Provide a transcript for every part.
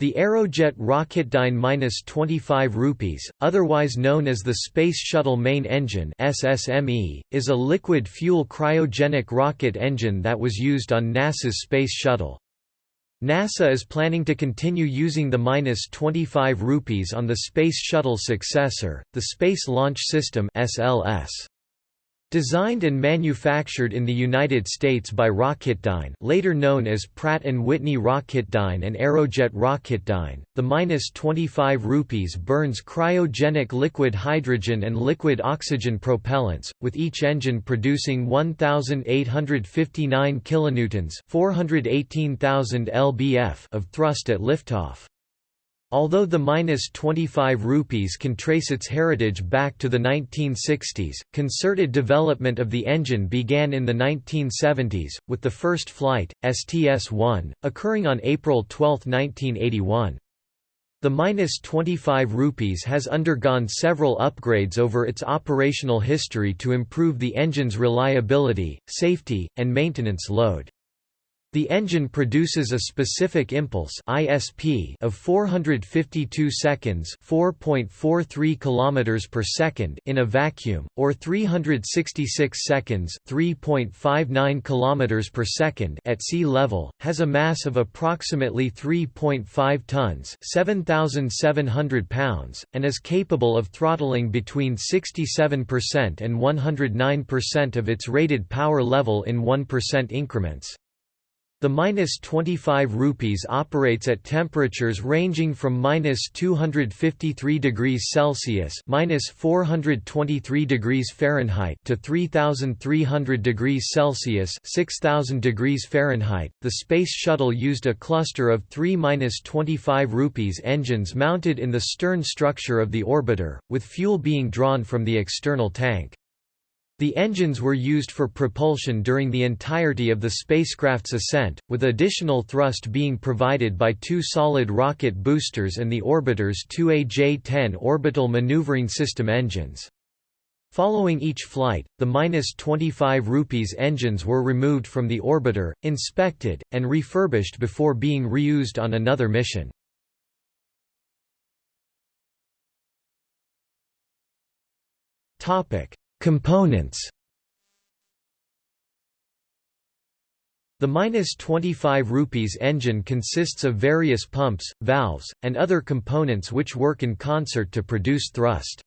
The Aerojet Rocketdyne 25 rupees, otherwise known as the Space Shuttle Main Engine SSME, is a liquid fuel cryogenic rocket engine that was used on NASA's Space Shuttle. NASA is planning to continue using the 25 rupees on the Space Shuttle successor, the Space Launch System SLS. Designed and manufactured in the United States by Rocketdyne later known as Pratt & Whitney Rocketdyne and Aerojet Rocketdyne, the minus 25 rupees burns cryogenic liquid hydrogen and liquid oxygen propellants, with each engine producing 1,859 kilonewtons 418,000 lbf of thrust at liftoff. Although the minus 25 rupees can trace its heritage back to the 1960s, concerted development of the engine began in the 1970s, with the first flight, STS-1, occurring on April 12, 1981. The minus 25 rupees has undergone several upgrades over its operational history to improve the engine's reliability, safety, and maintenance load. The engine produces a specific impulse (ISP) of 452 seconds (4.43 kilometers per second) in a vacuum, or 366 seconds (3.59 kilometers per second) at sea level, has a mass of approximately 3.5 tons (7,700 pounds), and is capable of throttling between 67% and 109% of its rated power level in 1% increments. The minus 25 rupees operates at temperatures ranging from minus 253 degrees Celsius minus 423 degrees Fahrenheit to 3,300 degrees Celsius 6,000 degrees Fahrenheit. The Space Shuttle used a cluster of three minus 25 rupees engines mounted in the stern structure of the orbiter, with fuel being drawn from the external tank. The engines were used for propulsion during the entirety of the spacecraft's ascent, with additional thrust being provided by two solid rocket boosters and the orbiter's 2AJ-10 orbital maneuvering system engines. Following each flight, the -25 rupees engines were removed from the orbiter, inspected, and refurbished before being reused on another mission. Topic: Components The minus 25 rupees engine consists of various pumps, valves, and other components which work in concert to produce thrust.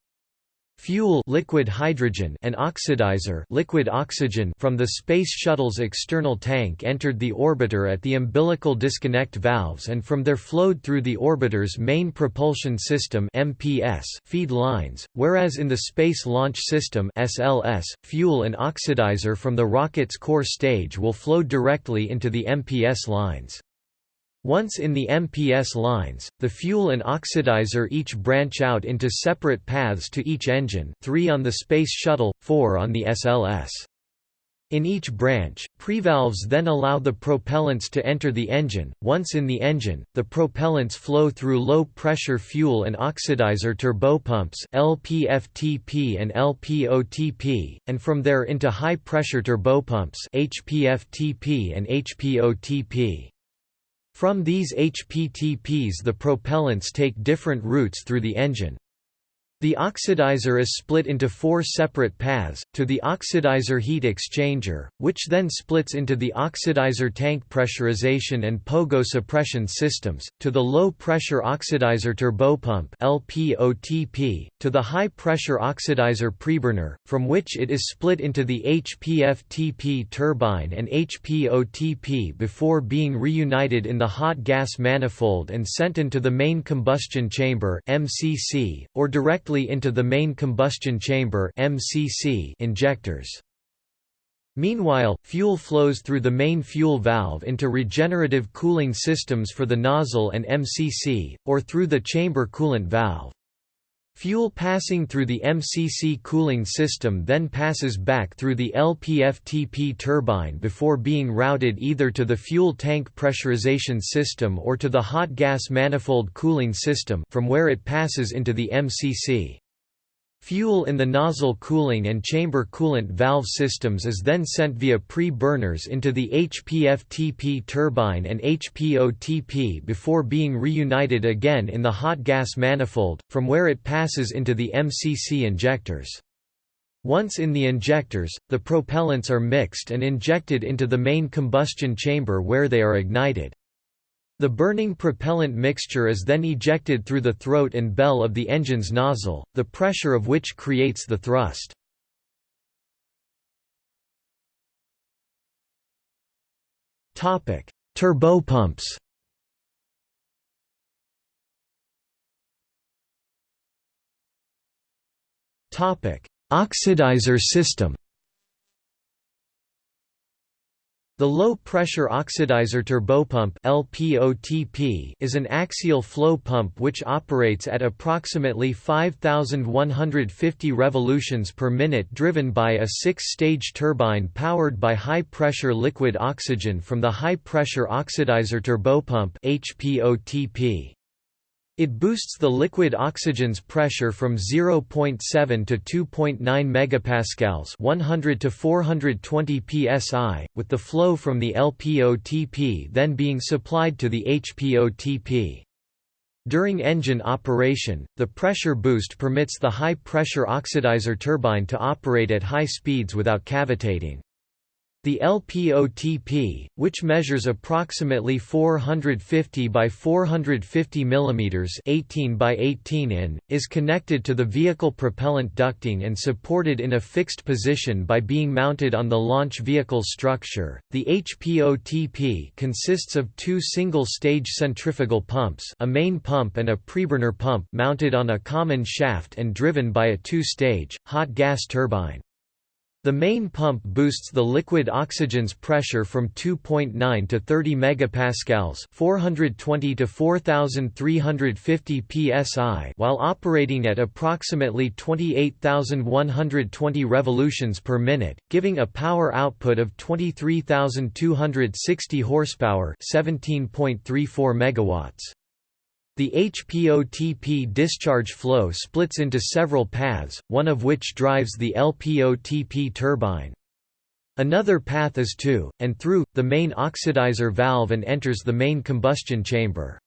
Fuel liquid hydrogen and oxidizer liquid oxygen from the Space Shuttle's external tank entered the orbiter at the umbilical disconnect valves and from there flowed through the orbiter's main propulsion system MPS feed lines, whereas in the Space Launch System SLS, fuel and oxidizer from the rocket's core stage will flow directly into the MPS lines. Once in the MPS lines, the fuel and oxidizer each branch out into separate paths to each engine three on the Space Shuttle, four on the SLS. In each branch, prevalves then allow the propellants to enter the engine. Once in the engine, the propellants flow through low-pressure fuel and oxidizer turbopumps (LPFTP and LPOTP), and from there into high-pressure turbopumps (HPFTP and HPOTP). From these HPTPs the propellants take different routes through the engine. The oxidizer is split into four separate paths, to the oxidizer heat exchanger, which then splits into the oxidizer tank pressurization and pogo suppression systems, to the low-pressure oxidizer turbopump LPOTP, to the high-pressure oxidizer preburner, from which it is split into the HPFTP turbine and HPOTP before being reunited in the hot gas manifold and sent into the main combustion chamber MCC, or direct directly into the main combustion chamber MCC injectors. Meanwhile, fuel flows through the main fuel valve into regenerative cooling systems for the nozzle and MCC, or through the chamber coolant valve. Fuel passing through the MCC cooling system then passes back through the LPFTP turbine before being routed either to the fuel tank pressurization system or to the hot gas manifold cooling system from where it passes into the MCC. Fuel in the nozzle cooling and chamber coolant valve systems is then sent via pre-burners into the HPFTP turbine and HPOTP before being reunited again in the hot gas manifold, from where it passes into the MCC injectors. Once in the injectors, the propellants are mixed and injected into the main combustion chamber where they are ignited. The burning propellant mixture is then ejected through the throat and bell of the engine's nozzle, the pressure of which creates the thrust. Topic: Turbopumps Oxidizer system The low-pressure oxidizer turbopump (LPOTP) is an axial flow pump which operates at approximately 5150 revolutions per minute driven by a six-stage turbine powered by high-pressure liquid oxygen from the high-pressure oxidizer turbopump (HPOTP). It boosts the liquid oxygen's pressure from 0.7 to 2.9 megapascals, 100 to 420 psi, with the flow from the LPOTP then being supplied to the HPOTP. During engine operation, the pressure boost permits the high-pressure oxidizer turbine to operate at high speeds without cavitating. The LPOTP, which measures approximately 450 by 450 mm 18 by 18 in, is connected to the vehicle propellant ducting and supported in a fixed position by being mounted on the launch vehicle structure. The HPOTP consists of two single-stage centrifugal pumps, a main pump and a preburner pump mounted on a common shaft and driven by a two-stage hot gas turbine. The main pump boosts the liquid oxygen's pressure from 2.9 to 30 megapascals, 420 to 4350 psi, while operating at approximately 28120 revolutions per minute, giving a power output of 23260 horsepower, 17.34 megawatts. The HPOTP discharge flow splits into several paths, one of which drives the LPOTP turbine. Another path is to, and through, the main oxidizer valve and enters the main combustion chamber.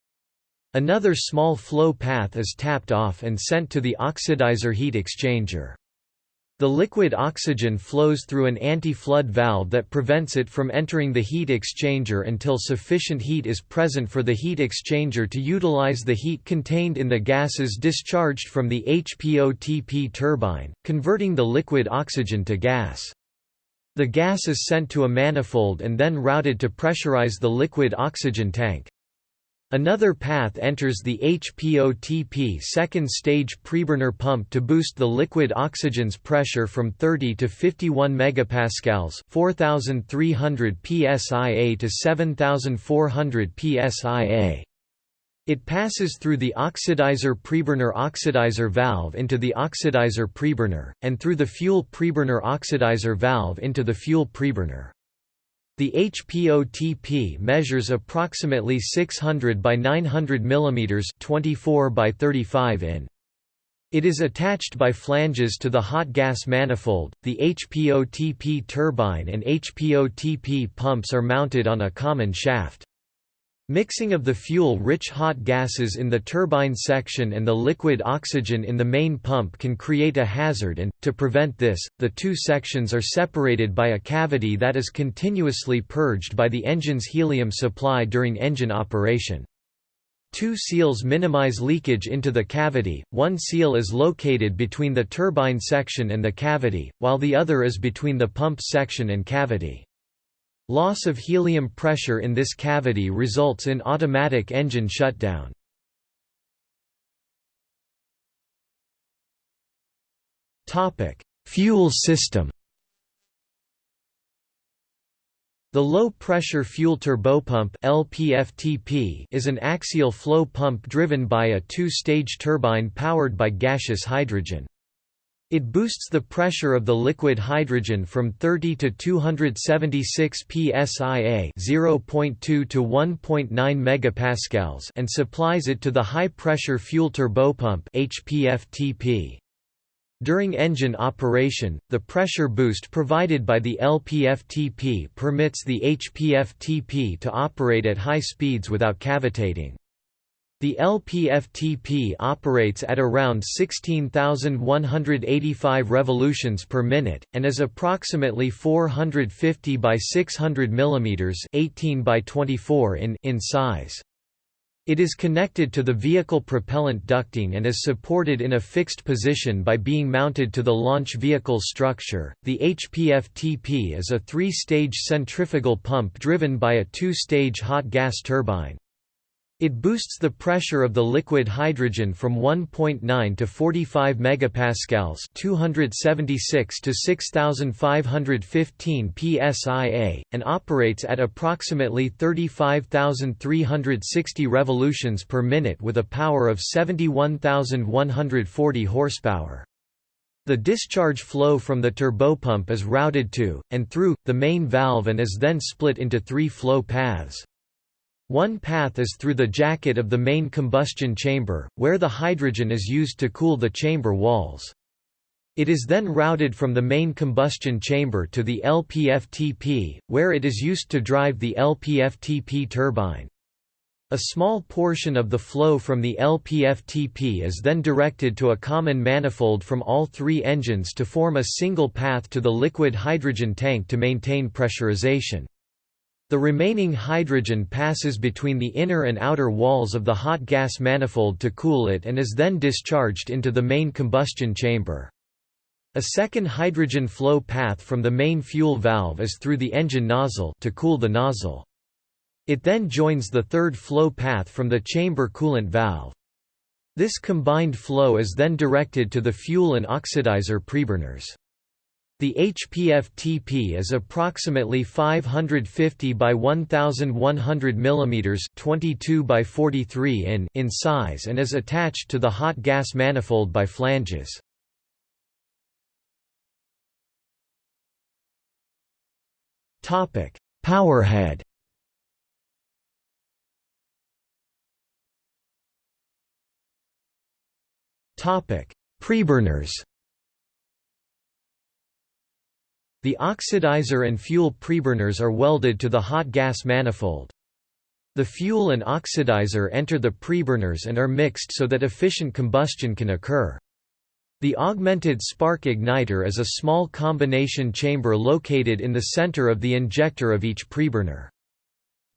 Another small flow path is tapped off and sent to the oxidizer heat exchanger. The liquid oxygen flows through an anti-flood valve that prevents it from entering the heat exchanger until sufficient heat is present for the heat exchanger to utilize the heat contained in the gases discharged from the HPOTP turbine, converting the liquid oxygen to gas. The gas is sent to a manifold and then routed to pressurize the liquid oxygen tank. Another path enters the HPOTP second stage preburner pump to boost the liquid oxygen's pressure from 30 to 51 megapascals, 4300 psia to 7400 psia. It passes through the oxidizer preburner oxidizer valve into the oxidizer preburner, and through the fuel preburner oxidizer valve into the fuel preburner. The HPOTP measures approximately 600 by 900 mm 24 by 35 in. It is attached by flanges to the hot gas manifold. The HPOTP turbine and HPOTP pumps are mounted on a common shaft. Mixing of the fuel-rich hot gases in the turbine section and the liquid oxygen in the main pump can create a hazard and, to prevent this, the two sections are separated by a cavity that is continuously purged by the engine's helium supply during engine operation. Two seals minimize leakage into the cavity, one seal is located between the turbine section and the cavity, while the other is between the pump section and cavity. Loss of helium pressure in this cavity results in automatic engine shutdown. Fuel system The low-pressure fuel turbopump (LPFTP) is an axial flow pump driven by a two-stage turbine powered by gaseous hydrogen. It boosts the pressure of the liquid hydrogen from 30 to 276 psia (0.2 to 1.9 megapascals) and supplies it to the high-pressure fuel turbopump (HPFTP). During engine operation, the pressure boost provided by the LPFTP permits the HPFTP to operate at high speeds without cavitating. The LPFTP operates at around 16,185 revolutions per minute, and is approximately 450 by 600 mm 18 by 24 in, in size. It is connected to the vehicle propellant ducting and is supported in a fixed position by being mounted to the launch vehicle structure. The HPFTP is a three stage centrifugal pump driven by a two stage hot gas turbine. It boosts the pressure of the liquid hydrogen from 1.9 to 45 megapascals, 276 to 6515 psia, and operates at approximately 35,360 revolutions per minute with a power of 71,140 horsepower. The discharge flow from the turbopump is routed to, and through, the main valve and is then split into three flow paths. One path is through the jacket of the main combustion chamber, where the hydrogen is used to cool the chamber walls. It is then routed from the main combustion chamber to the LPFTP, where it is used to drive the LPFTP turbine. A small portion of the flow from the LPFTP is then directed to a common manifold from all three engines to form a single path to the liquid hydrogen tank to maintain pressurization. The remaining hydrogen passes between the inner and outer walls of the hot gas manifold to cool it and is then discharged into the main combustion chamber. A second hydrogen flow path from the main fuel valve is through the engine nozzle to cool the nozzle. It then joins the third flow path from the chamber coolant valve. This combined flow is then directed to the fuel and oxidizer preburners. The HPF-TP is approximately 550 by 1100 mm 22 by 43 in in size and is attached to the hot gas manifold by flanges. Topic: Powerhead. Topic: Preburners. The oxidizer and fuel preburners are welded to the hot gas manifold. The fuel and oxidizer enter the preburners and are mixed so that efficient combustion can occur. The augmented spark igniter is a small combination chamber located in the center of the injector of each preburner.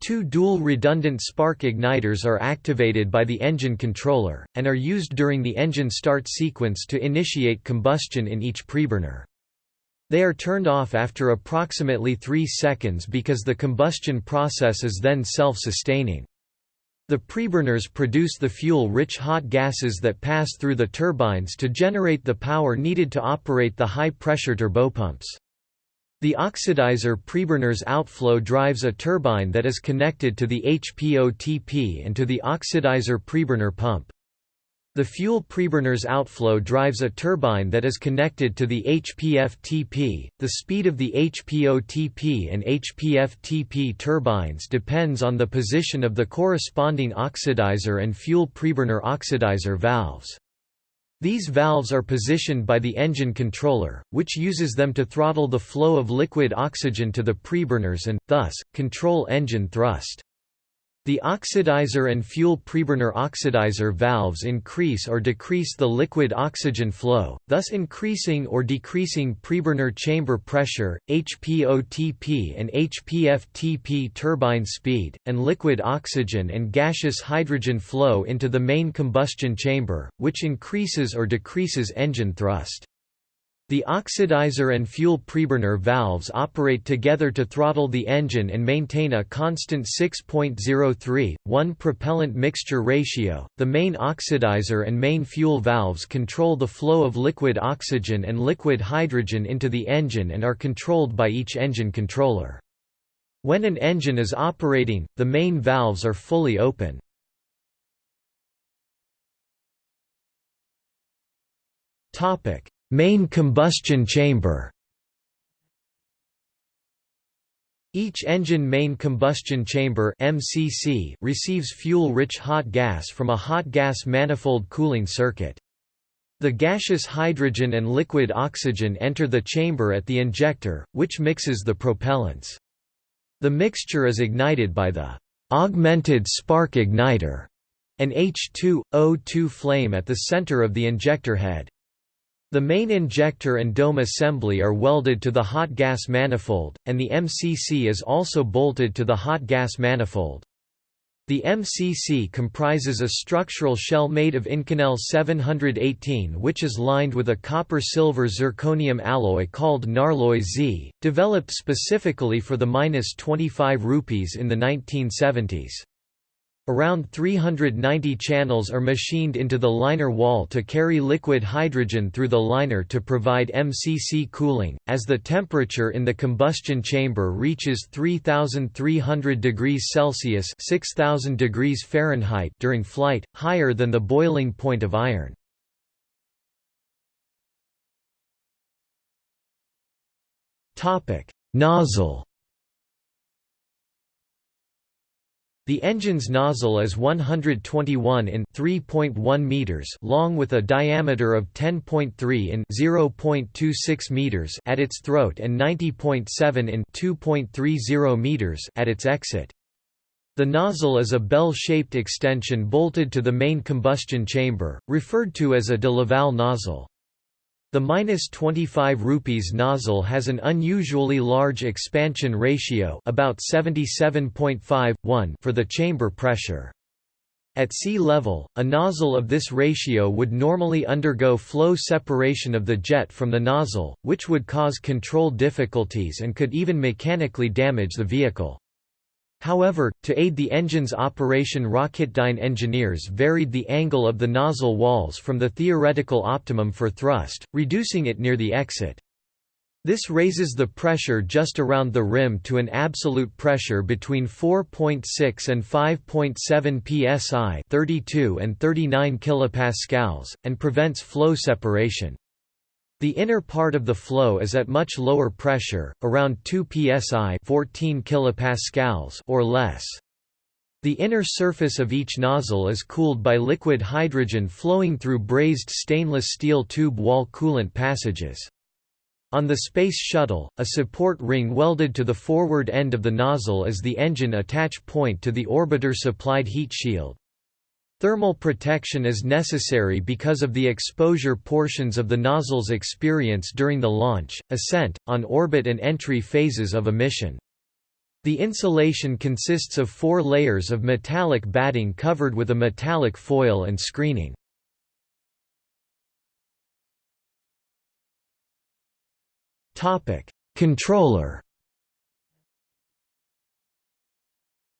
Two dual redundant spark igniters are activated by the engine controller, and are used during the engine start sequence to initiate combustion in each preburner. They are turned off after approximately 3 seconds because the combustion process is then self-sustaining. The preburners produce the fuel-rich hot gases that pass through the turbines to generate the power needed to operate the high-pressure turbopumps. The oxidizer preburner's outflow drives a turbine that is connected to the HPOTP and to the oxidizer preburner pump. The fuel preburner's outflow drives a turbine that is connected to the HPF-TP. The speed of the HPO-TP and HPF-TP turbines depends on the position of the corresponding oxidizer and fuel preburner oxidizer valves. These valves are positioned by the engine controller, which uses them to throttle the flow of liquid oxygen to the preburners and, thus, control engine thrust. The oxidizer and fuel preburner oxidizer valves increase or decrease the liquid oxygen flow, thus increasing or decreasing preburner chamber pressure, HPOTP and HPFTP turbine speed, and liquid oxygen and gaseous hydrogen flow into the main combustion chamber, which increases or decreases engine thrust. The oxidizer and fuel preburner valves operate together to throttle the engine and maintain a constant 6.03, 1 propellant mixture ratio. The main oxidizer and main fuel valves control the flow of liquid oxygen and liquid hydrogen into the engine and are controlled by each engine controller. When an engine is operating, the main valves are fully open. Topic: Main combustion chamber Each engine main combustion chamber MCC receives fuel-rich hot gas from a hot gas manifold cooling circuit. The gaseous hydrogen and liquid oxygen enter the chamber at the injector, which mixes the propellants. The mixture is ignited by the augmented spark igniter, an H2O2 flame at the center of the injector head. The main injector and dome assembly are welded to the hot gas manifold, and the MCC is also bolted to the hot gas manifold. The MCC comprises a structural shell made of Inconel 718 which is lined with a copper-silver zirconium alloy called Narloy Z, developed specifically for the 25 rupees in the 1970s. Around 390 channels are machined into the liner wall to carry liquid hydrogen through the liner to provide MCC cooling. As the temperature in the combustion chamber reaches 3300 degrees Celsius (6000 degrees Fahrenheit) during flight, higher than the boiling point of iron. Topic: Nozzle The engine's nozzle is 121 in 3.1 meters long with a diameter of 10.3 in 0.26 meters at its throat and 90.7 in 2.30 meters at its exit. The nozzle is a bell-shaped extension bolted to the main combustion chamber, referred to as a de Laval nozzle. The minus 25 rupees nozzle has an unusually large expansion ratio about 77.5:1 for the chamber pressure. At sea level, a nozzle of this ratio would normally undergo flow separation of the jet from the nozzle, which would cause control difficulties and could even mechanically damage the vehicle. However, to aid the engine's operation Rocketdyne engineers varied the angle of the nozzle walls from the theoretical optimum for thrust, reducing it near the exit. This raises the pressure just around the rim to an absolute pressure between 4.6 and 5.7 psi 32 and 39 kilopascals, and prevents flow separation. The inner part of the flow is at much lower pressure, around 2 psi 14 kilopascals or less. The inner surface of each nozzle is cooled by liquid hydrogen flowing through brazed stainless steel tube wall coolant passages. On the Space Shuttle, a support ring welded to the forward end of the nozzle is the engine attach point to the orbiter-supplied heat shield. Thermal protection is necessary because of the exposure portions of the nozzles experience during the launch, ascent, on orbit and entry phases of a mission. The insulation consists of four layers of metallic batting covered with a metallic foil and screening. Controller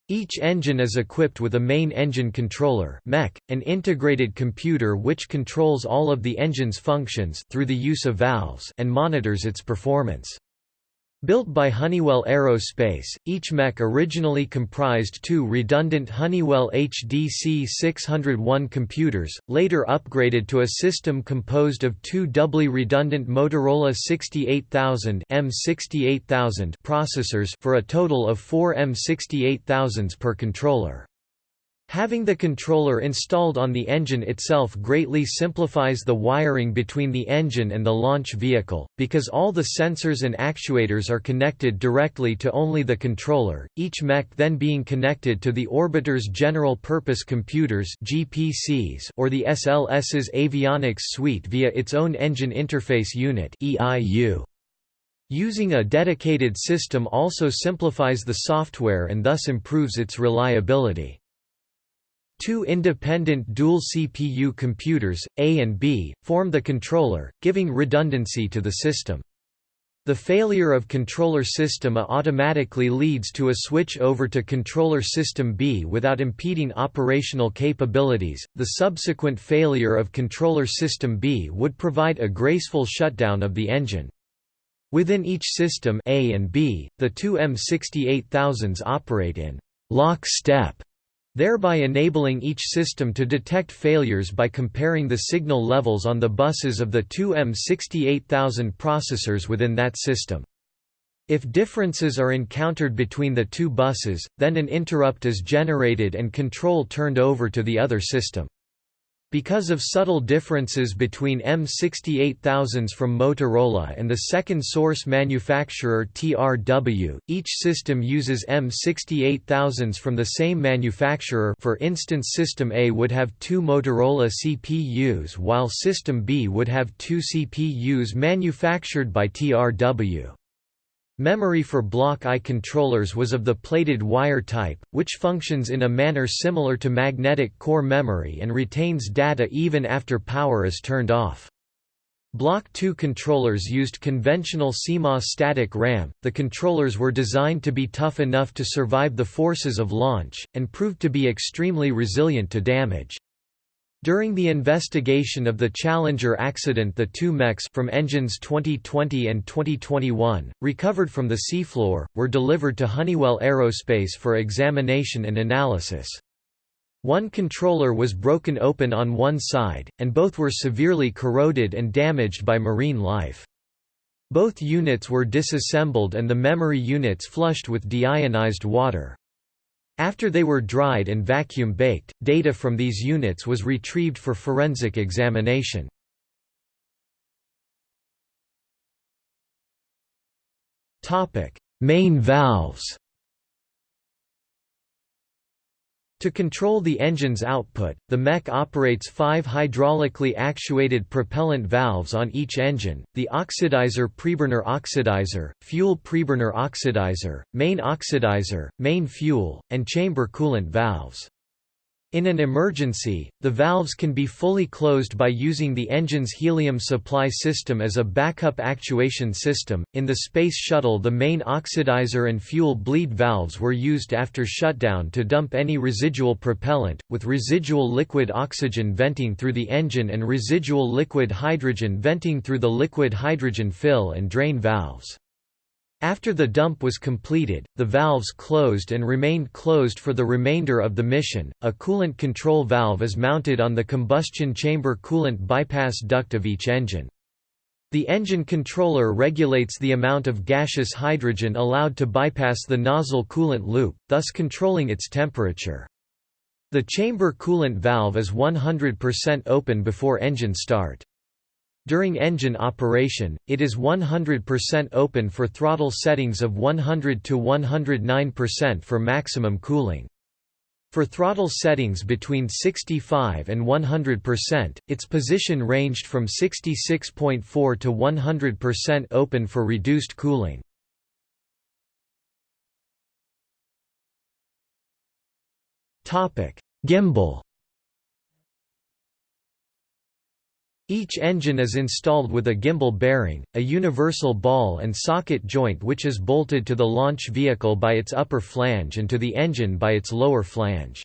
Each engine is equipped with a main engine controller MEC, an integrated computer which controls all of the engine's functions through the use of valves and monitors its performance. Built by Honeywell Aerospace, each MEC originally comprised two redundant Honeywell HDC 601 computers, later upgraded to a system composed of two doubly redundant Motorola 68000 M68000 processors for a total of four M68000s per controller. Having the controller installed on the engine itself greatly simplifies the wiring between the engine and the launch vehicle, because all the sensors and actuators are connected directly to only the controller, each MEC then being connected to the orbiter's general-purpose computers GPCs or the SLS's avionics suite via its own engine interface unit EIU. Using a dedicated system also simplifies the software and thus improves its reliability. Two independent dual CPU computers, A and B, form the controller, giving redundancy to the system. The failure of controller system A automatically leads to a switch over to controller system B without impeding operational capabilities. The subsequent failure of controller system B would provide a graceful shutdown of the engine. Within each system A and B, the two M68000s operate in lock step thereby enabling each system to detect failures by comparing the signal levels on the buses of the two M68000 processors within that system. If differences are encountered between the two buses, then an interrupt is generated and control turned over to the other system. Because of subtle differences between M68000s from Motorola and the second source manufacturer TRW, each system uses M68000s from the same manufacturer for instance System A would have two Motorola CPUs while System B would have two CPUs manufactured by TRW. Memory for block I controllers was of the plated wire type, which functions in a manner similar to magnetic core memory and retains data even after power is turned off. Block II controllers used conventional CMOS static RAM. The controllers were designed to be tough enough to survive the forces of launch, and proved to be extremely resilient to damage. During the investigation of the Challenger accident the two MECs from engines 2020 and 2021, recovered from the seafloor, were delivered to Honeywell Aerospace for examination and analysis. One controller was broken open on one side, and both were severely corroded and damaged by marine life. Both units were disassembled and the memory units flushed with deionized water. After they were dried and vacuum-baked, data from these units was retrieved for forensic examination. Main valves To control the engine's output, the MEC operates five hydraulically actuated propellant valves on each engine, the oxidizer preburner oxidizer, fuel preburner oxidizer, main oxidizer, main fuel, and chamber coolant valves. In an emergency, the valves can be fully closed by using the engine's helium supply system as a backup actuation system. In the Space Shuttle, the main oxidizer and fuel bleed valves were used after shutdown to dump any residual propellant, with residual liquid oxygen venting through the engine and residual liquid hydrogen venting through the liquid hydrogen fill and drain valves. After the dump was completed, the valves closed and remained closed for the remainder of the mission. A coolant control valve is mounted on the combustion chamber coolant bypass duct of each engine. The engine controller regulates the amount of gaseous hydrogen allowed to bypass the nozzle coolant loop, thus controlling its temperature. The chamber coolant valve is 100% open before engine start. During engine operation, it is 100% open for throttle settings of 100 to 109% for maximum cooling. For throttle settings between 65 and 100%, its position ranged from 66.4 to 100% open for reduced cooling. Gimbal Each engine is installed with a gimbal bearing, a universal ball and socket joint which is bolted to the launch vehicle by its upper flange and to the engine by its lower flange.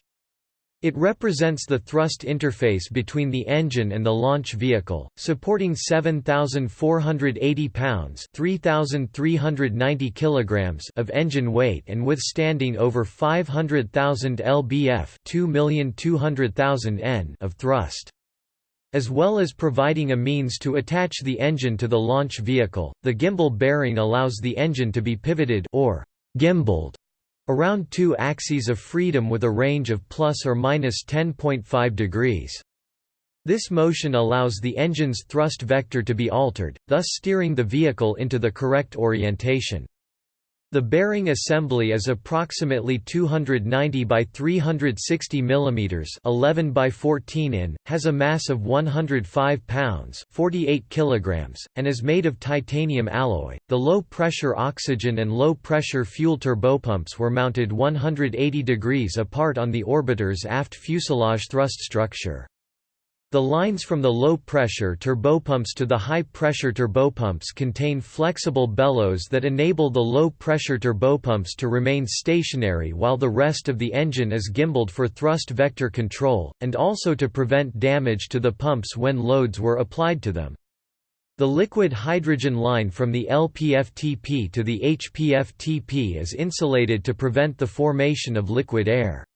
It represents the thrust interface between the engine and the launch vehicle, supporting 7,480 pounds (3,390 kilograms) of engine weight and withstanding over 500,000 lbf (2,200,000 n) of thrust. As well as providing a means to attach the engine to the launch vehicle, the gimbal bearing allows the engine to be pivoted or gimbaled around two axes of freedom with a range of plus or minus 10.5 degrees. This motion allows the engine's thrust vector to be altered, thus steering the vehicle into the correct orientation. The bearing assembly is approximately 290 by 360 mm 11 by 14 in, has a mass of 105 pounds 48 kilograms, and is made of titanium alloy. The low-pressure oxygen and low-pressure fuel turbopumps were mounted 180 degrees apart on the orbiter's aft fuselage thrust structure. The lines from the low-pressure turbopumps to the high-pressure turbopumps contain flexible bellows that enable the low-pressure turbopumps to remain stationary while the rest of the engine is gimbaled for thrust vector control, and also to prevent damage to the pumps when loads were applied to them. The liquid hydrogen line from the LPFTP to the HPFTP is insulated to prevent the formation of liquid air.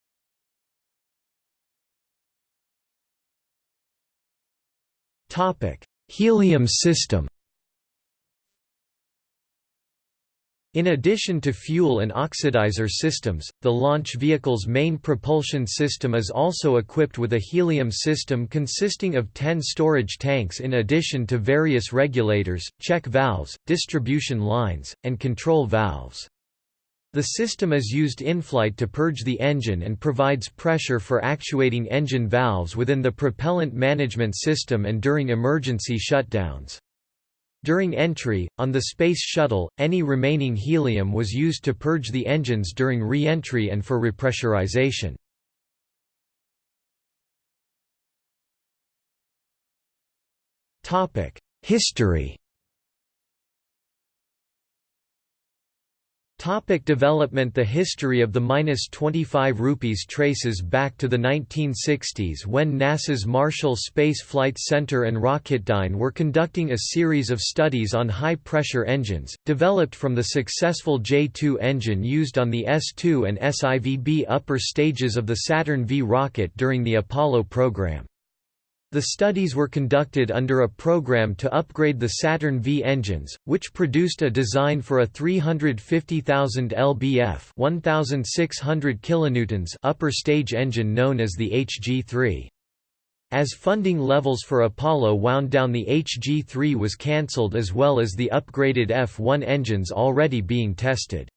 Topic: Helium system. In addition to fuel and oxidizer systems, the launch vehicle's main propulsion system is also equipped with a helium system consisting of 10 storage tanks in addition to various regulators, check valves, distribution lines, and control valves. The system is used in-flight to purge the engine and provides pressure for actuating engine valves within the propellant management system and during emergency shutdowns. During entry, on the Space Shuttle, any remaining helium was used to purge the engines during re-entry and for repressurization. History Topic development The history of the -25 rupees traces back to the 1960s when NASA's Marshall Space Flight Center and Rocketdyne were conducting a series of studies on high-pressure engines, developed from the successful J-2 engine used on the S-2 and SIVB upper stages of the Saturn V rocket during the Apollo program. The studies were conducted under a program to upgrade the Saturn V engines, which produced a design for a 350,000 lbf 1,600 kilonewtons upper stage engine known as the HG-3. As funding levels for Apollo wound down the HG-3 was cancelled as well as the upgraded F-1 engines already being tested.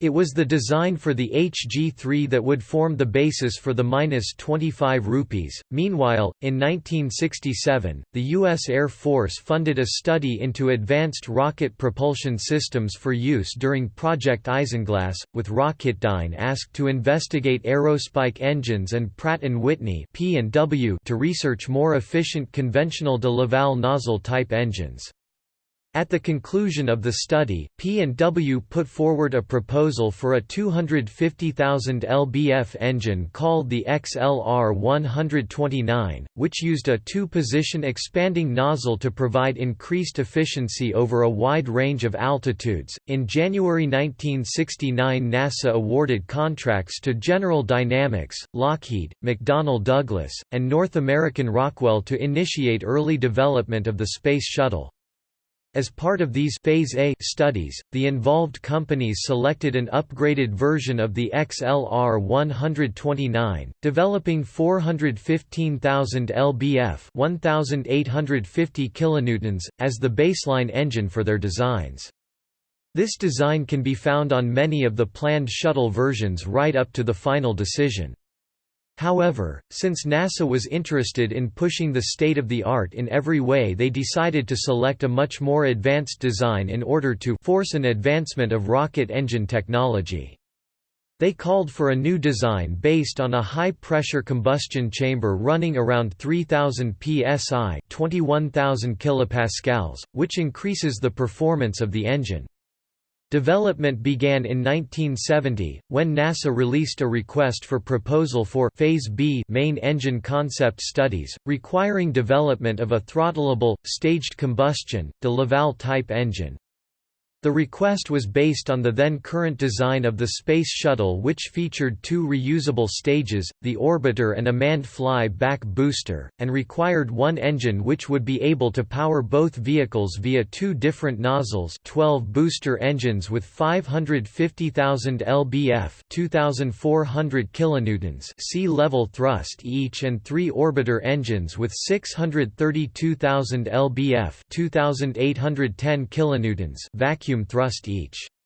It was the design for the HG-3 that would form the basis for the minus 25 rupees. Meanwhile, in 1967, the U.S. Air Force funded a study into advanced rocket propulsion systems for use during Project Isinglass, with Rocketdyne asked to investigate Aerospike engines and Pratt & Whitney P to research more efficient conventional de Laval nozzle-type engines. At the conclusion of the study, P&W put forward a proposal for a 250,000 lbf engine called the XLR-129, which used a two-position expanding nozzle to provide increased efficiency over a wide range of altitudes. In January 1969, NASA awarded contracts to General Dynamics, Lockheed, McDonnell Douglas, and North American Rockwell to initiate early development of the Space Shuttle. As part of these Phase A studies, the involved companies selected an upgraded version of the XLR-129, developing 415,000 lbf 1,850 kilonewtons, as the baseline engine for their designs. This design can be found on many of the planned shuttle versions right up to the final decision. However, since NASA was interested in pushing the state-of-the-art in every way they decided to select a much more advanced design in order to force an advancement of rocket engine technology. They called for a new design based on a high-pressure combustion chamber running around 3000 psi 21,000 kilopascals, which increases the performance of the engine. Development began in 1970, when NASA released a request for proposal for Phase B main engine concept studies, requiring development of a throttleable, staged combustion, de Laval-type engine. The request was based on the then current design of the Space Shuttle which featured two reusable stages, the orbiter and a manned fly-back booster, and required one engine which would be able to power both vehicles via two different nozzles 12 booster engines with 550,000 lbf 2,400 kilonewtons sea level thrust each and three orbiter engines with 632,000 lbf 2,810 kilonewtons vacuum vacuum thrust each.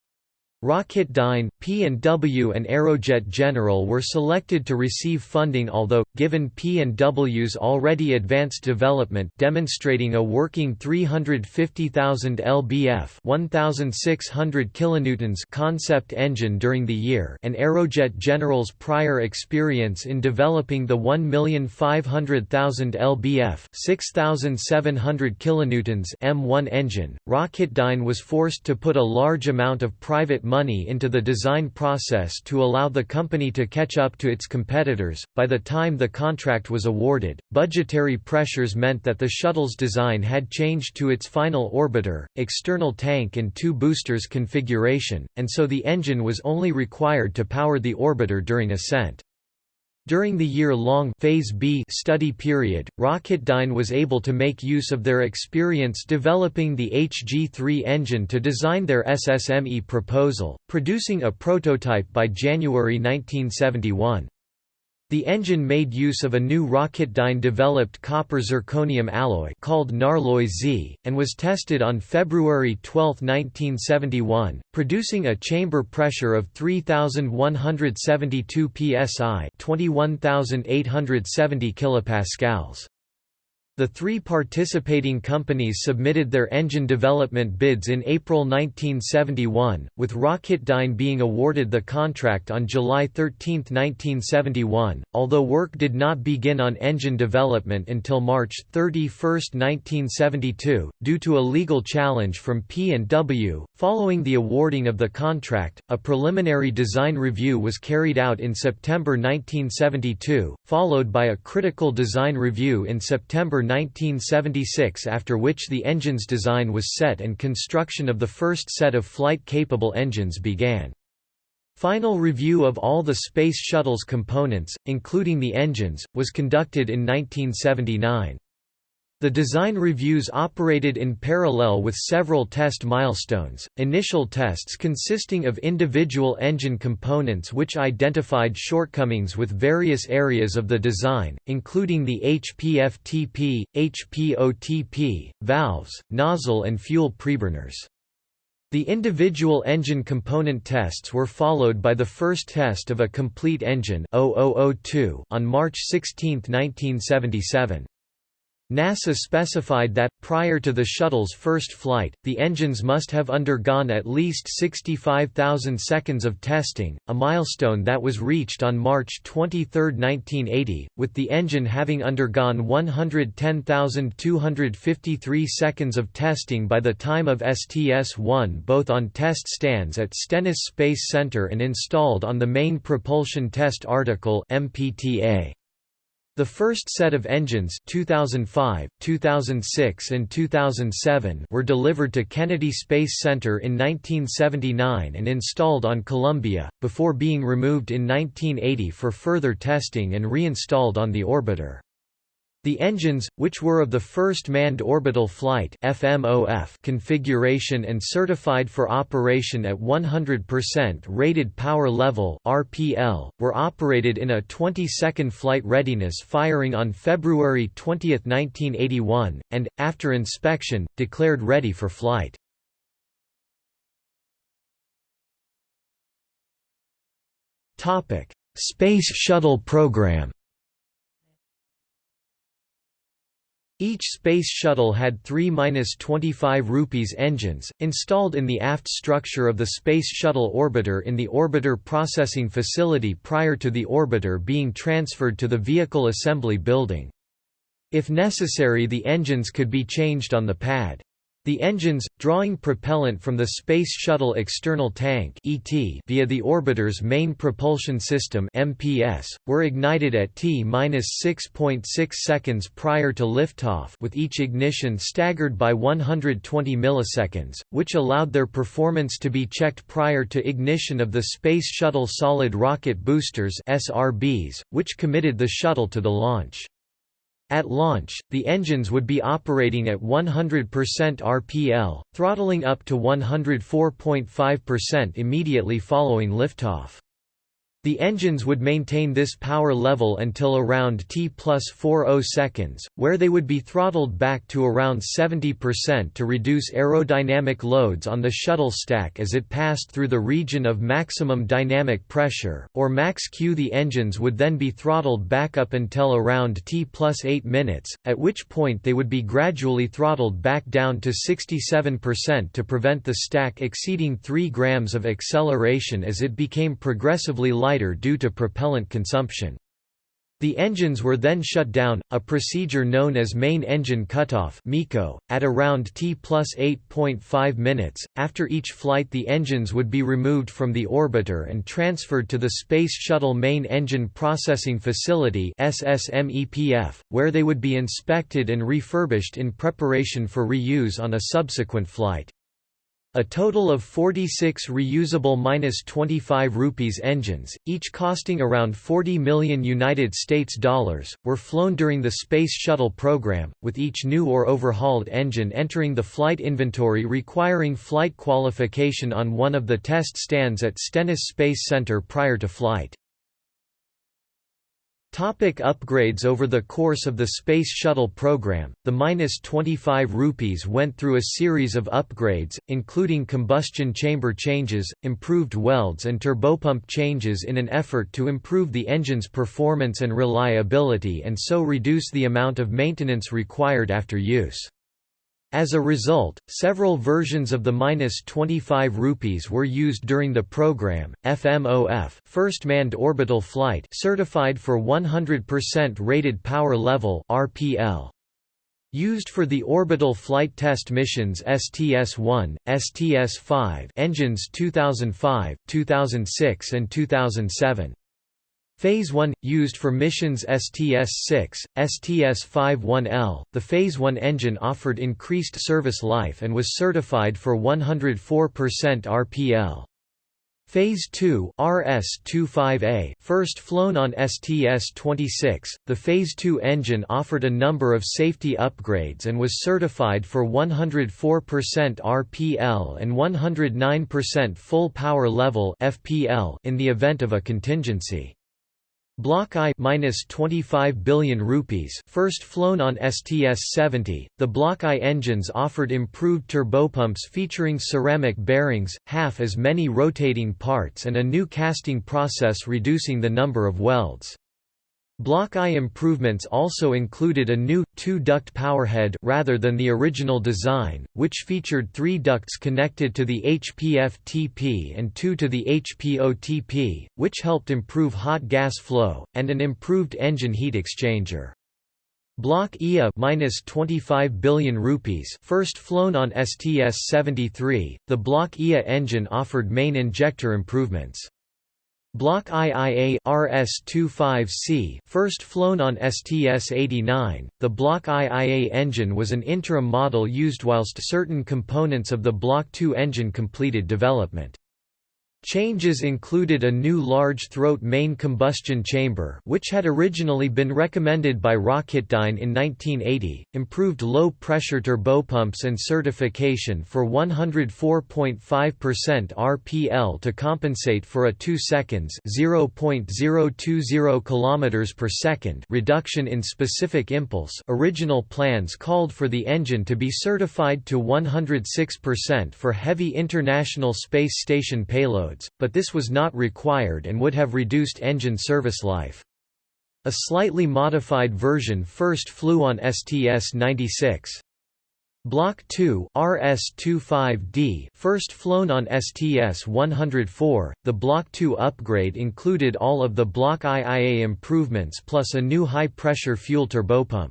Rocketdyne, P&W and Aerojet General were selected to receive funding although, given P&W's already advanced development demonstrating a working 350,000 lbf 1,600 kilonewtons concept engine during the year and Aerojet General's prior experience in developing the 1,500,000 lbf 6,700 kilonewtons M1 engine, Rocketdyne was forced to put a large amount of private money into the design process to allow the company to catch up to its competitors. By the time the contract was awarded, budgetary pressures meant that the shuttle's design had changed to its final orbiter, external tank and two boosters configuration, and so the engine was only required to power the orbiter during ascent. During the year-long Phase B study period, Rocketdyne was able to make use of their experience developing the HG3 engine to design their SSME proposal, producing a prototype by January 1971. The engine made use of a new Rocketdyne-developed copper zirconium alloy called Narloy Z, and was tested on February 12, 1971, producing a chamber pressure of 3,172 psi 21,870 kilopascals. The three participating companies submitted their engine development bids in April 1971, with Rocketdyne being awarded the contract on July 13, 1971, although work did not begin on engine development until March 31, 1972, due to a legal challenge from P&W. Following the awarding of the contract, a preliminary design review was carried out in September 1972, followed by a critical design review in September 1976 after which the engine's design was set and construction of the first set of flight-capable engines began. Final review of all the Space Shuttle's components, including the engines, was conducted in 1979. The design reviews operated in parallel with several test milestones, initial tests consisting of individual engine components which identified shortcomings with various areas of the design, including the HPFTP, HPOTP, valves, nozzle and fuel preburners. The individual engine component tests were followed by the first test of a complete engine on March 16, 1977. NASA specified that, prior to the shuttle's first flight, the engines must have undergone at least 65,000 seconds of testing, a milestone that was reached on March 23, 1980, with the engine having undergone 110,253 seconds of testing by the time of STS-1 both on test stands at Stennis Space Center and installed on the Main Propulsion Test Article MPTA. The first set of engines 2005, 2006 and 2007 were delivered to Kennedy Space Center in 1979 and installed on Columbia, before being removed in 1980 for further testing and reinstalled on the orbiter. The engines, which were of the first manned orbital flight FMOF configuration and certified for operation at 100% rated power level RPL, were operated in a 20-second flight readiness firing on February 20, 1981, and, after inspection, declared ready for flight. Space Shuttle program Each Space Shuttle had 3-25 rupees engines, installed in the aft structure of the Space Shuttle orbiter in the Orbiter Processing Facility prior to the orbiter being transferred to the Vehicle Assembly Building. If necessary the engines could be changed on the pad. The engines, drawing propellant from the Space Shuttle external tank (ET) via the orbiter's main propulsion system (MPS), were ignited at t-6.6 seconds prior to liftoff, with each ignition staggered by 120 milliseconds, which allowed their performance to be checked prior to ignition of the Space Shuttle solid rocket boosters (SRBs), which committed the shuttle to the launch. At launch, the engines would be operating at 100% RPL, throttling up to 104.5% immediately following liftoff. The engines would maintain this power level until around T plus 40 seconds, where they would be throttled back to around 70% to reduce aerodynamic loads on the shuttle stack as it passed through the region of maximum dynamic pressure, or max Q. The engines would then be throttled back up until around T plus 8 minutes, at which point they would be gradually throttled back down to 67% to prevent the stack exceeding 3 grams of acceleration as it became progressively lighter lighter due to propellant consumption. The engines were then shut down, a procedure known as main engine cutoff at around T plus 8.5 minutes. After each flight, the engines would be removed from the orbiter and transferred to the Space Shuttle Main Engine Processing Facility where they would be inspected and refurbished in preparation for reuse on a subsequent flight. A total of 46 reusable -25 rupees engines, each costing around 40 million United States dollars, were flown during the Space Shuttle program, with each new or overhauled engine entering the flight inventory requiring flight qualification on one of the test stands at Stennis Space Center prior to flight. Topic upgrades Over the course of the Space Shuttle program, the minus 25 rupees went through a series of upgrades, including combustion chamber changes, improved welds and turbopump changes in an effort to improve the engine's performance and reliability and so reduce the amount of maintenance required after use. As a result, several versions of the minus 25 rupees were used during the program. FMOF, First Manned Orbital Flight, certified for 100% rated power level (RPL). Used for the orbital flight test missions STS-1, STS-5 engines 2005, 2006 and 2007. Phase 1 used for missions STS-6, STS-51L. The Phase 1 engine offered increased service life and was certified for 104% RPL. Phase 2 RS-25A, first flown on STS-26, the Phase 2 engine offered a number of safety upgrades and was certified for 104% RPL and 109% full power level (FPL) in the event of a contingency. Block I minus 25 billion rupees first flown on STS-70, the Block I engines offered improved turbopumps featuring ceramic bearings, half as many rotating parts and a new casting process reducing the number of welds. Block I improvements also included a new, two-duct powerhead rather than the original design, which featured three ducts connected to the HPF-TP and two to the HPO-TP, which helped improve hot gas flow, and an improved engine heat exchanger. Block IA minus 25 billion rupees first flown on STS-73, the Block IA engine offered main injector improvements. Block IIA RS-25C first flown on STS-89, the Block IIA engine was an interim model used whilst certain components of the Block II engine completed development. Changes included a new large throat main combustion chamber which had originally been recommended by Rocketdyne in 1980, improved low-pressure turbopumps and certification for 104.5% RPL to compensate for a 2 seconds (0.020 km per second) reduction in specific impulse. Original plans called for the engine to be certified to 106% for heavy International Space Station payload but this was not required and would have reduced engine service life. A slightly modified version first flew on STS-96. Block 2 RS-25D first flown on STS-104, the Block 2 upgrade included all of the Block IIA improvements plus a new high-pressure fuel turbopump.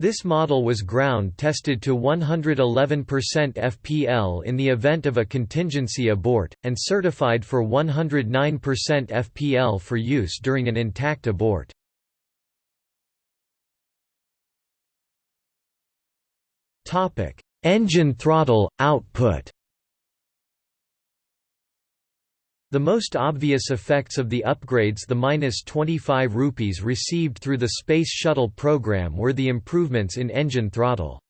This model was ground tested to 111% FPL in the event of a contingency abort, and certified for 109% FPL for use during an intact abort. Engine throttle, output The most obvious effects of the upgrades the minus 25 rupees received through the Space Shuttle program were the improvements in engine throttle.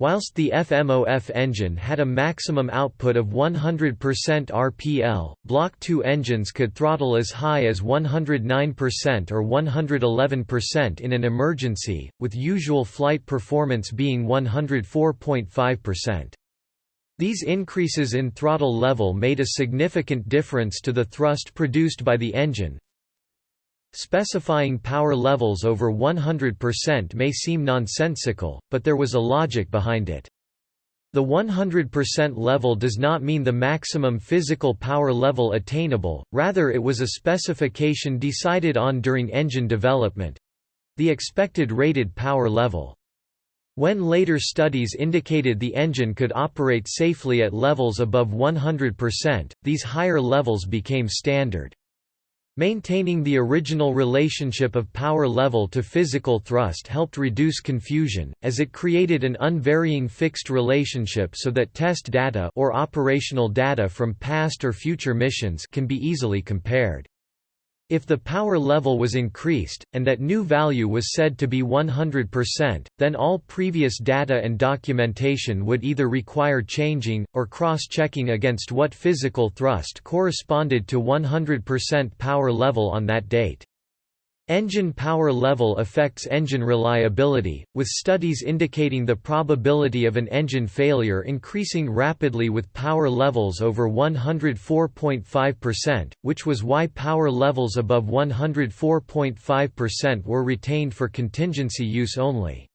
Whilst the FMOF engine had a maximum output of 100% RPL, Block 2 engines could throttle as high as 109% or 111% in an emergency, with usual flight performance being 104.5%. These increases in throttle level made a significant difference to the thrust produced by the engine. Specifying power levels over 100% may seem nonsensical, but there was a logic behind it. The 100% level does not mean the maximum physical power level attainable, rather it was a specification decided on during engine development—the expected rated power level. When later studies indicated the engine could operate safely at levels above 100%, these higher levels became standard. Maintaining the original relationship of power level to physical thrust helped reduce confusion, as it created an unvarying fixed relationship so that test data or operational data from past or future missions can be easily compared. If the power level was increased, and that new value was said to be 100%, then all previous data and documentation would either require changing, or cross-checking against what physical thrust corresponded to 100% power level on that date. Engine power level affects engine reliability, with studies indicating the probability of an engine failure increasing rapidly with power levels over 104.5%, which was why power levels above 104.5% were retained for contingency use only.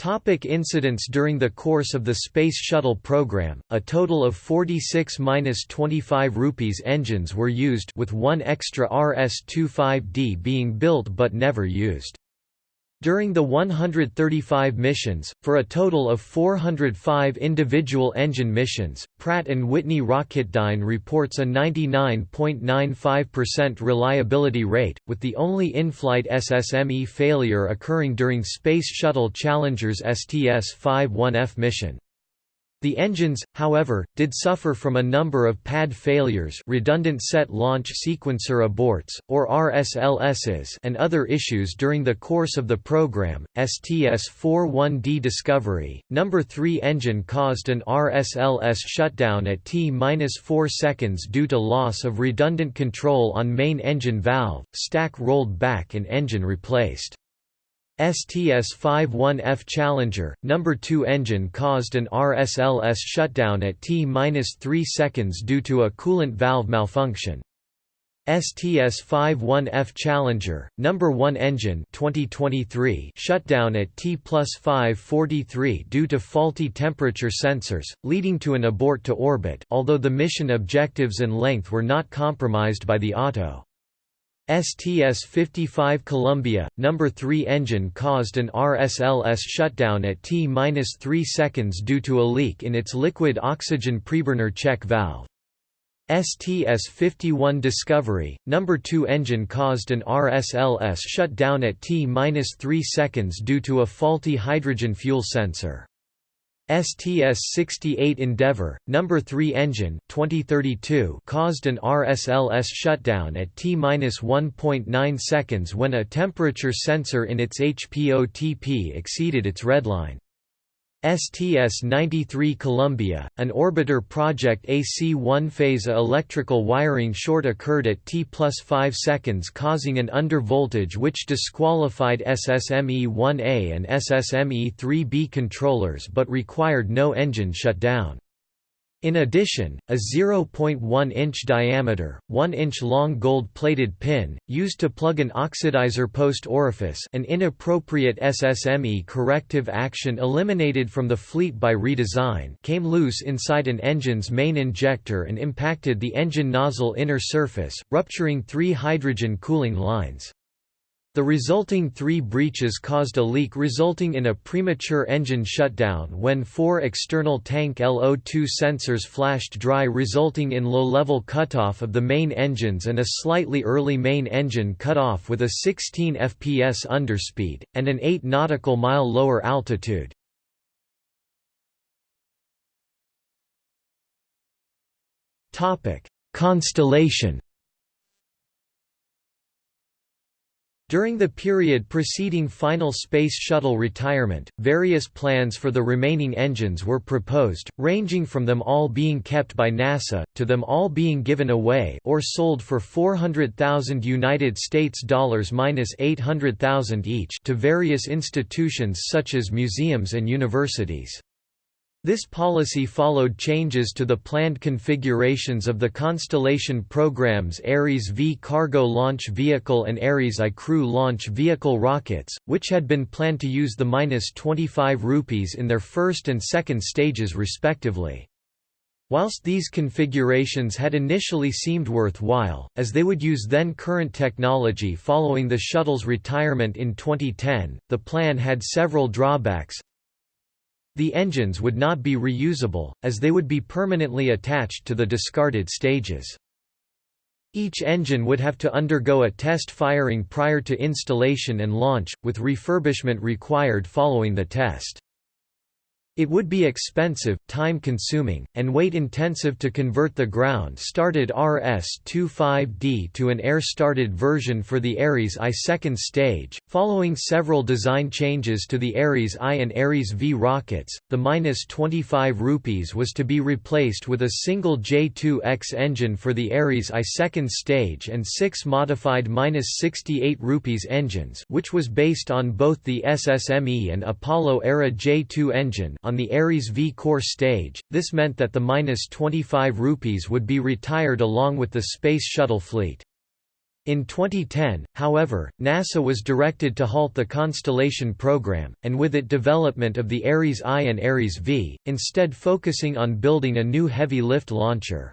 Topic incidents During the course of the Space Shuttle program, a total of 46–25 rupees engines were used with one extra RS-25D being built but never used. During the 135 missions, for a total of 405 individual engine missions, Pratt & Whitney Rocketdyne reports a 99.95% reliability rate, with the only in-flight SSME failure occurring during Space Shuttle Challenger's STS-51F mission. The engines, however, did suffer from a number of pad failures redundant set launch sequencer aborts, or RSLSs and other issues during the course of the program. STS-41D Discovery, number 3 engine caused an RSLS shutdown at T-4 seconds due to loss of redundant control on main engine valve, stack rolled back and engine replaced. STS-51F Challenger, number 2 engine caused an RSLS shutdown at T-3 seconds due to a coolant valve malfunction. STS-51F Challenger, number 1 engine 2023 shutdown at T plus 543 due to faulty temperature sensors, leading to an abort to orbit although the mission objectives and length were not compromised by the auto. STS-55 Columbia, number 3 engine caused an RSLS shutdown at T-3 seconds due to a leak in its liquid oxygen preburner check valve. STS-51 Discovery, number 2 engine caused an RSLS shutdown at T-3 seconds due to a faulty hydrogen fuel sensor. STS-68 Endeavour, number 3 engine 2032 caused an RSLS shutdown at T-1.9 seconds when a temperature sensor in its HPOTP exceeded its redline. STS-93 Columbia, an orbiter project AC-1 phase A electrical wiring short occurred at T plus 5 seconds causing an undervoltage which disqualified SSME-1A and SSME-3B controllers but required no engine shutdown. In addition, a 0.1-inch diameter, 1-inch long gold-plated pin, used to plug an oxidizer post orifice an inappropriate SSME corrective action eliminated from the fleet by redesign came loose inside an engine's main injector and impacted the engine nozzle inner surface, rupturing three hydrogen cooling lines. The resulting three breaches caused a leak resulting in a premature engine shutdown when four external tank LO2 sensors flashed dry resulting in low-level cutoff of the main engines and a slightly early main engine cutoff with a 16 fps underspeed, and an 8 nautical mile lower altitude. Constellation During the period preceding final Space Shuttle retirement, various plans for the remaining engines were proposed, ranging from them all being kept by NASA, to them all being given away or sold for 400,000 United States dollars minus 800,000 each to various institutions such as museums and universities. This policy followed changes to the planned configurations of the Constellation programs Ares V cargo launch vehicle and Ares I crew launch vehicle rockets, which had been planned to use the -25 rupees in their first and second stages respectively. Whilst these configurations had initially seemed worthwhile, as they would use then current technology following the shuttle's retirement in 2010, the plan had several drawbacks, the engines would not be reusable, as they would be permanently attached to the discarded stages. Each engine would have to undergo a test firing prior to installation and launch, with refurbishment required following the test. It would be expensive, time-consuming, and weight-intensive to convert the ground-started RS-25D to an air-started version for the Ares I second stage. Following several design changes to the Ares I and Ares V rockets, the -25 rupees was to be replaced with a single J2X engine for the Ares I second stage and six modified -68 rupees engines, which was based on both the SSME and Apollo era J2 engine on the Ares V core stage, this meant that the -25 rupees would be retired along with the Space Shuttle fleet. In 2010, however, NASA was directed to halt the Constellation program, and with it development of the Ares I and Ares V, instead focusing on building a new heavy lift launcher.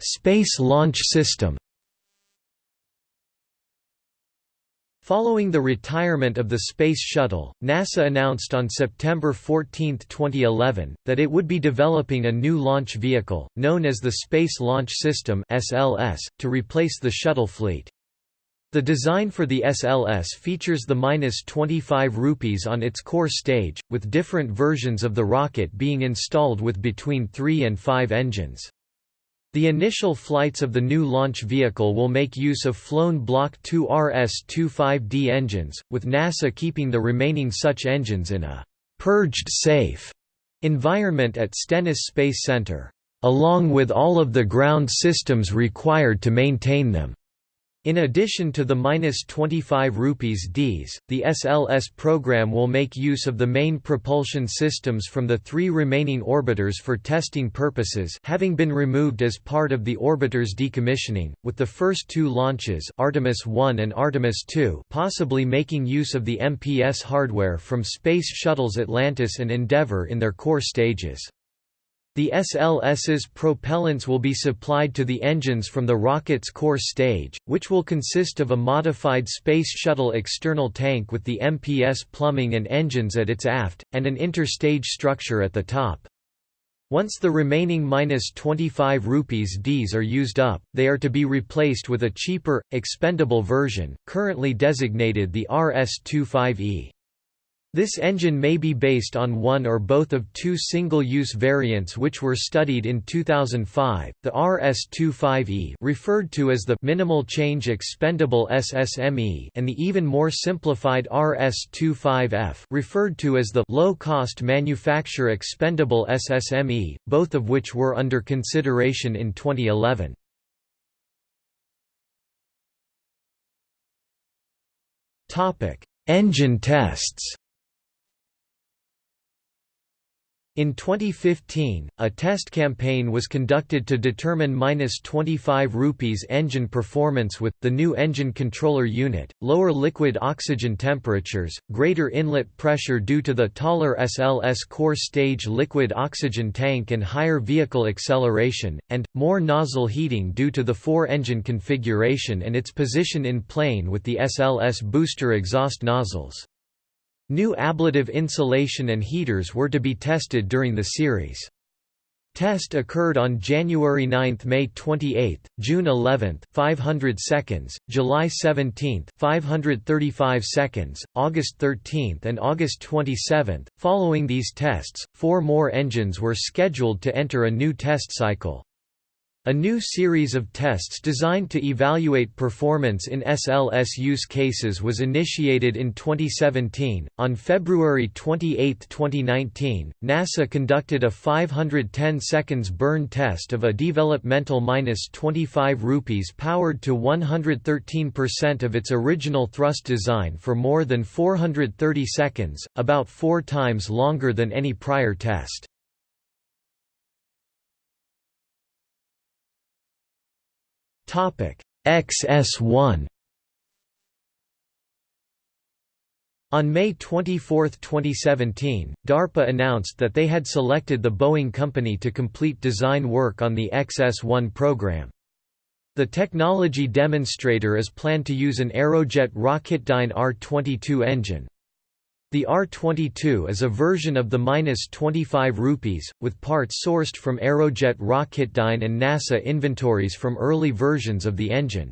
Space Launch System Following the retirement of the Space Shuttle, NASA announced on September 14, 2011, that it would be developing a new launch vehicle, known as the Space Launch System (SLS), to replace the shuttle fleet. The design for the SLS features the -25 rupees on its core stage, with different versions of the rocket being installed with between 3 and 5 engines. The initial flights of the new launch vehicle will make use of flown Block 2 RS-25D engines, with NASA keeping the remaining such engines in a «purged safe» environment at Stennis Space Center, along with all of the ground systems required to maintain them. In addition to the -25 rupees Ds, the SLS program will make use of the main propulsion systems from the three remaining orbiters for testing purposes having been removed as part of the orbiter's decommissioning, with the first two launches Artemis 1 and Artemis 2 possibly making use of the MPS hardware from Space Shuttles Atlantis and Endeavour in their core stages. The SLS's propellants will be supplied to the engines from the rocket's core stage, which will consist of a modified Space Shuttle external tank with the MPS plumbing and engines at its aft, and an interstage structure at the top. Once the remaining minus 25 rupees Ds are used up, they are to be replaced with a cheaper, expendable version, currently designated the RS-25E. This engine may be based on one or both of two single-use variants which were studied in 2005, the RS-25E referred to as the minimal change expendable SSME and the even more simplified RS-25F referred to as the low-cost manufacture expendable SSME, both of which were under consideration in 2011. Engine tests In 2015, a test campaign was conducted to determine -25 rupees engine performance with, the new engine controller unit, lower liquid oxygen temperatures, greater inlet pressure due to the taller SLS core stage liquid oxygen tank and higher vehicle acceleration, and, more nozzle heating due to the four-engine configuration and its position in plane with the SLS booster exhaust nozzles. New ablative insulation and heaters were to be tested during the series. Test occurred on January 9, May 28, June 11, 500 seconds, July 17, 535 seconds, August 13 and August 27. Following these tests, four more engines were scheduled to enter a new test cycle. A new series of tests designed to evaluate performance in SLS use cases was initiated in 2017. On February 28, 2019, NASA conducted a 510 seconds burn test of a developmental minus 25 rupees powered to 113% of its original thrust design for more than 430 seconds, about four times longer than any prior test. XS1 On May 24, 2017, DARPA announced that they had selected the Boeing company to complete design work on the XS-1 program. The technology demonstrator is planned to use an Aerojet Rocketdyne R-22 engine. The R-22 is a version of the -25 rupees, with parts sourced from Aerojet Rocketdyne and NASA inventories from early versions of the engine.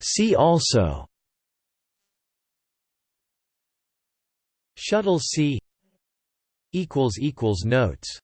See also Shuttle C Notes